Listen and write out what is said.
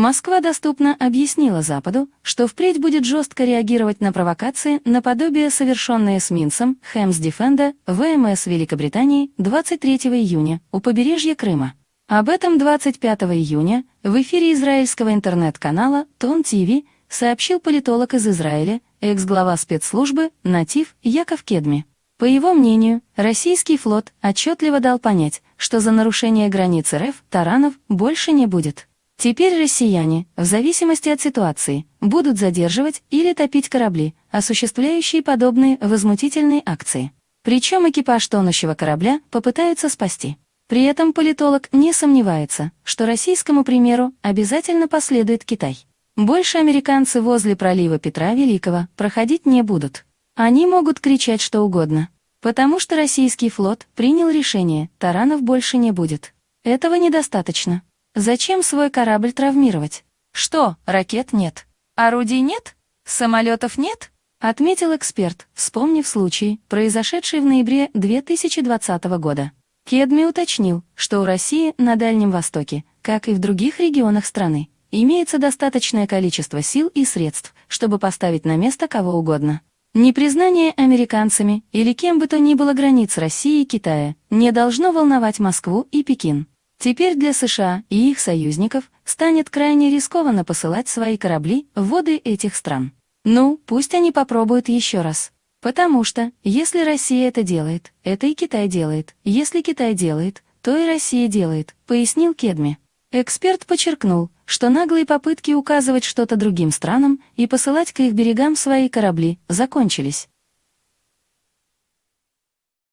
Москва доступно объяснила Западу, что впредь будет жестко реагировать на провокации наподобие совершенные с Минсом, Хэмс Дефенда, ВМС Великобритании 23 июня у побережья Крыма. Об этом 25 июня в эфире израильского интернет-канала Тон ТВ сообщил политолог из Израиля, экс-глава спецслужбы «Натив» Яков Кедми. По его мнению, российский флот отчетливо дал понять, что за нарушение границ РФ таранов больше не будет. Теперь россияне, в зависимости от ситуации, будут задерживать или топить корабли, осуществляющие подобные возмутительные акции. Причем экипаж тонущего корабля попытаются спасти. При этом политолог не сомневается, что российскому примеру обязательно последует Китай. Больше американцы возле пролива Петра Великого проходить не будут. Они могут кричать что угодно, потому что российский флот принял решение, таранов больше не будет. Этого недостаточно. Зачем свой корабль травмировать? Что, ракет нет? Орудий нет? Самолетов нет? Отметил эксперт, вспомнив случай, произошедший в ноябре 2020 года. Кедми уточнил, что у России на Дальнем Востоке, как и в других регионах страны, имеется достаточное количество сил и средств, чтобы поставить на место кого угодно. Непризнание американцами или кем бы то ни было границ России и Китая не должно волновать Москву и Пекин. Теперь для США и их союзников станет крайне рискованно посылать свои корабли в воды этих стран. Ну, пусть они попробуют еще раз. Потому что, если Россия это делает, это и Китай делает. Если Китай делает, то и Россия делает, пояснил Кедми. Эксперт подчеркнул, что наглые попытки указывать что-то другим странам и посылать к их берегам свои корабли закончились.